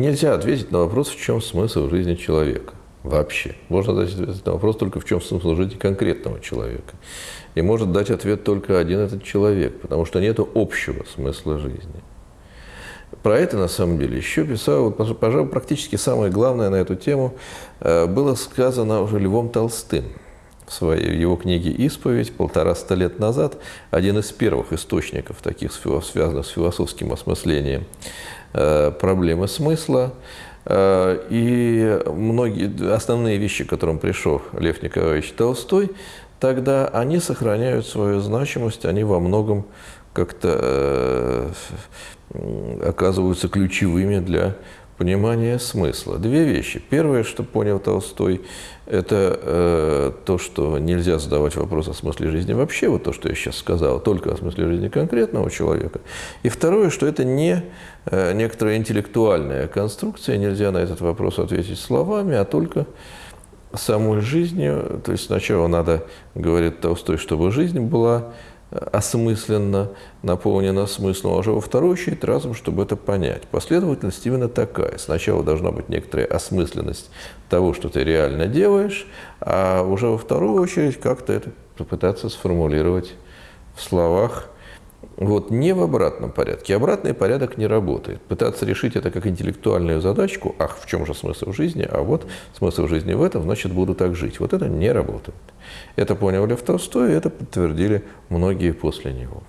нельзя ответить на вопрос, в чем смысл жизни человека вообще. Можно дать ответ на вопрос только в чем смысл жизни конкретного человека. И может дать ответ только один этот человек, потому что нет общего смысла жизни. Про это, на самом деле, еще писал, вот, пожалуй, практически самое главное на эту тему э, было сказано уже Львом Толстым в своей его книге «Исповедь» полтораста лет назад, один из первых источников, таких связанных с философским осмыслением э, проблемы смысла. Э, и многие основные вещи, к которым пришел Лев Николаевич Толстой, тогда они сохраняют свою значимость, они во многом как-то э, оказываются ключевыми для понимания смысла. Две вещи. Первое, что понял Толстой, это э, то, что нельзя задавать вопрос о смысле жизни вообще, вот то, что я сейчас сказал, только о смысле жизни конкретного человека. И второе, что это не э, некоторая интеллектуальная конструкция, нельзя на этот вопрос ответить словами, а только самой жизнью. То есть сначала надо, говорит Толстой, чтобы жизнь была осмысленно, наполнено смыслом, а уже во вторую очередь разум, чтобы это понять. Последовательность именно такая. Сначала должна быть некоторая осмысленность того, что ты реально делаешь, а уже во вторую очередь как-то это попытаться сформулировать в словах, вот не в обратном порядке. Обратный порядок не работает. Пытаться решить это как интеллектуальную задачку, ах, в чем же смысл жизни, а вот смысл жизни в этом, значит, буду так жить. Вот это не работает. Это понял Лев Толстой, и это подтвердили многие после него.